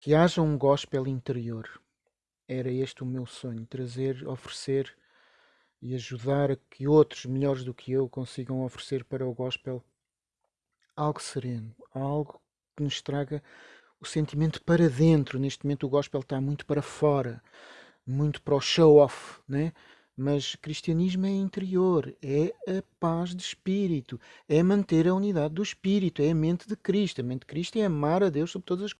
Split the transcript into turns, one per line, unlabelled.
que haja um gospel interior. Era este o meu sonho, trazer, oferecer e ajudar a que outros melhores do que eu consigam oferecer para o gospel algo sereno, algo que nos traga o sentimento para dentro. Neste momento o gospel está muito para fora, muito para o show-off, né? Mas cristianismo é interior, é a paz de espírito, é manter a unidade do espírito, é a mente de Cristo. A mente de Cristo é amar a Deus sobre todas as